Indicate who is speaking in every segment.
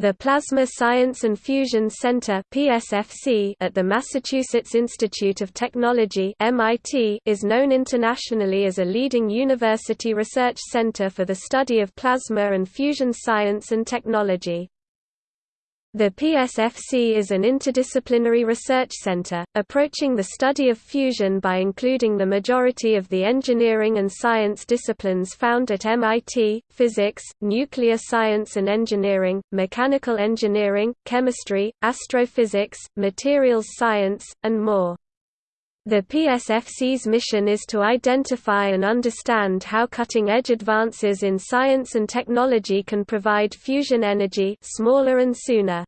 Speaker 1: The Plasma Science and Fusion Center (PSFC) at the Massachusetts Institute of Technology (MIT) is known internationally as a leading university research center for the study of plasma and fusion science and technology. The PSFC is an interdisciplinary research center, approaching the study of fusion by including the majority of the engineering and science disciplines found at MIT, physics, nuclear science and engineering, mechanical engineering, chemistry, astrophysics, materials science, and more. The PSFC's mission is to identify and understand how cutting-edge advances in science and technology can provide fusion energy smaller and sooner.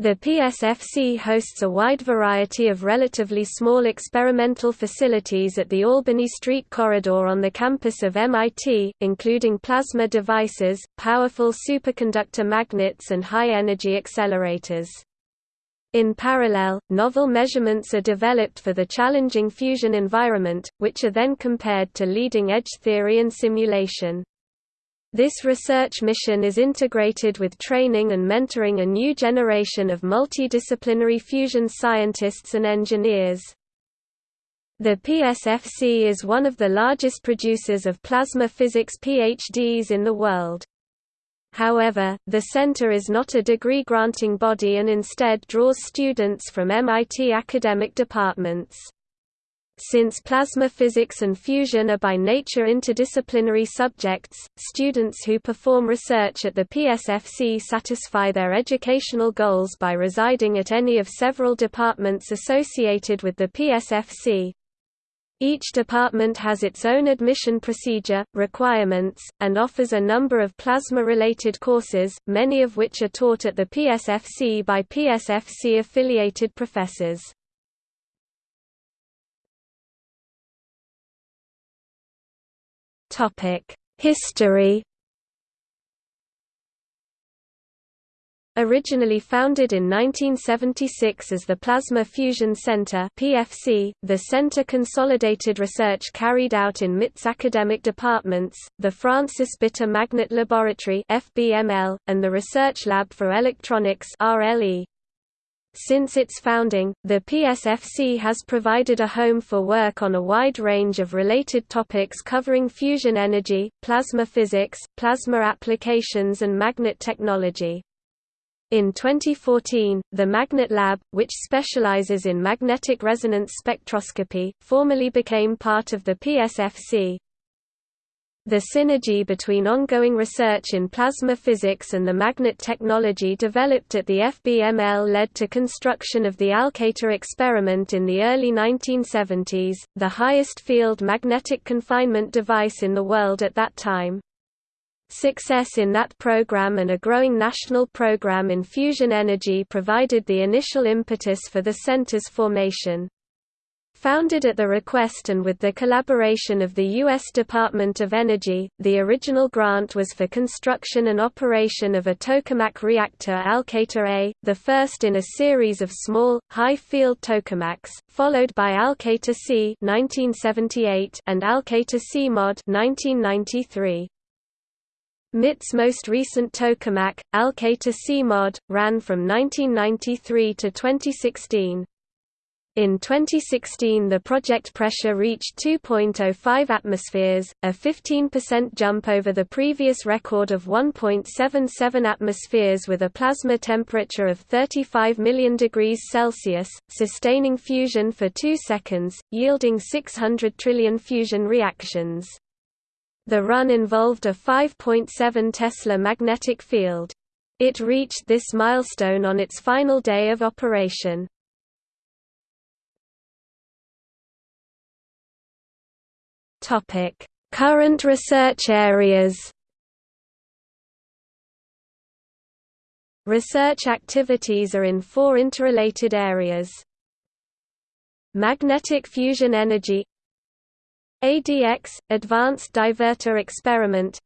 Speaker 1: The PSFC hosts a wide variety of relatively small experimental facilities at the Albany Street corridor on the campus of MIT, including plasma devices, powerful superconductor magnets and high-energy accelerators. In parallel, novel measurements are developed for the challenging fusion environment, which are then compared to leading-edge theory and simulation. This research mission is integrated with training and mentoring a new generation of multidisciplinary fusion scientists and engineers. The PSFC is one of the largest producers of plasma physics PhDs in the world. However, the center is not a degree-granting body and instead draws students from MIT academic departments. Since plasma physics and fusion are by nature interdisciplinary subjects, students who perform research at the PSFC satisfy their educational goals by residing at any of several departments associated with the PSFC. Each department has its own admission procedure, requirements, and offers a number of plasma-related courses, many of which are taught at the PSFC by PSFC-affiliated professors. History Originally founded in 1976 as the Plasma Fusion Center (PFC), the center consolidated research carried out in MIT's academic departments, the Francis Bitter Magnet Laboratory (FBML) and the Research Lab for Electronics (RLE). Since its founding, the PSFC has provided a home for work on a wide range of related topics covering fusion energy, plasma physics, plasma applications and magnet technology. In 2014, the Magnet Lab, which specializes in magnetic resonance spectroscopy, formally became part of the PSFC. The synergy between ongoing research in plasma physics and the magnet technology developed at the FBML led to construction of the Alcator experiment in the early 1970s, the highest field magnetic confinement device in the world at that time. Success in that program and a growing national program in fusion energy provided the initial impetus for the center's formation. Founded at the request and with the collaboration of the U.S. Department of Energy, the original grant was for construction and operation of a tokamak reactor Alcator A, the first in a series of small, high-field tokamaks, followed by Alcator C 1978 and Alcator C Mod 1993. MIT's most recent tokamak, Alcator C-Mod, ran from 1993 to 2016. In 2016 the project pressure reached 2.05 atmospheres, a 15% jump over the previous record of 1.77 atmospheres with a plasma temperature of 35 million degrees Celsius, sustaining fusion for 2 seconds, yielding 600 trillion fusion reactions. The run involved a 5.7 Tesla magnetic field. It reached this milestone on its final day of operation. Current research areas. Research activities are in four interrelated areas. Magnetic fusion energy ADX – Advanced Divertor Experiment.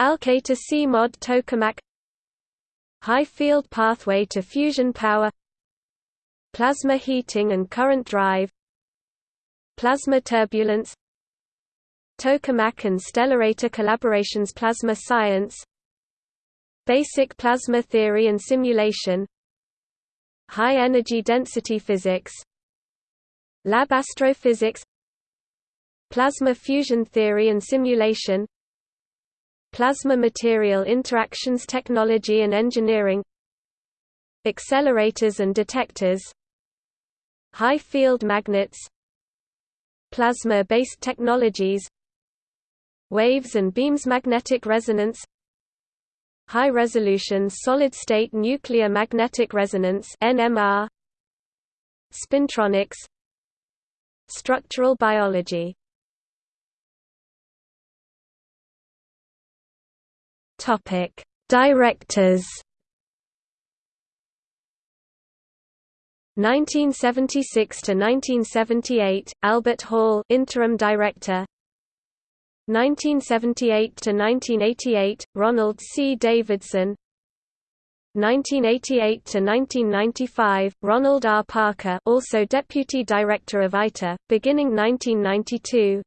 Speaker 1: Alcator C-Mod Tokamak. High Field Pathway to Fusion Power. Plasma Heating and Current Drive. Plasma Turbulence. Tokamak and Stellarator Collaborations Plasma Science. Basic plasma theory and simulation. High energy density physics. Lab astrophysics Plasma fusion theory and simulation Plasma material interactions technology and engineering Accelerators and detectors High field magnets Plasma-based technologies Waves and beams magnetic resonance High-resolution solid-state nuclear magnetic resonance NMR Spintronics Structural biology Topic Directors. 1976 to 1978 Albert Hill interim director. 1978 to 1988 Ronald C. Davidson. 1988 to 1995 Ronald R. Parker also deputy director of ITER beginning 1992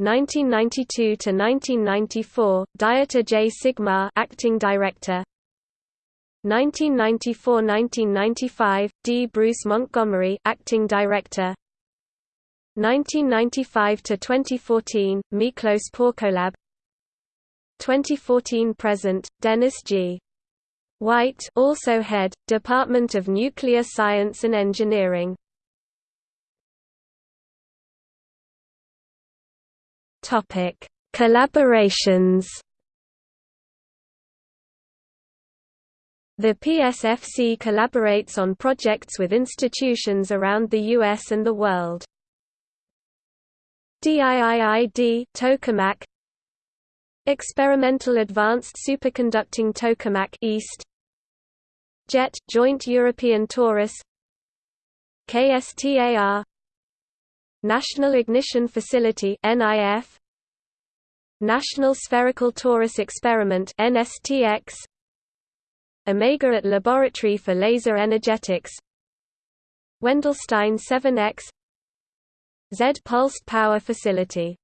Speaker 1: 1992 to 1994 Dieter J. Sigmar acting director. 1994–1995 D. Bruce Montgomery acting director. 1995 to 2014 Miklos Porkolab 2014 present Dennis G. Whyte also head Department of Nuclear Science and Engineering Topic Collaborations The PSFC collaborates on projects with institutions around the US and the world. DIII-D tokamak Experimental Advanced Superconducting Tokamak East JET Joint European Torus KSTAR National Ignition Facility NIF National Spherical Torus Experiment NSTX Omega at Laboratory for Laser Energetics. Wendelstein 7X Z Pulsed Power Facility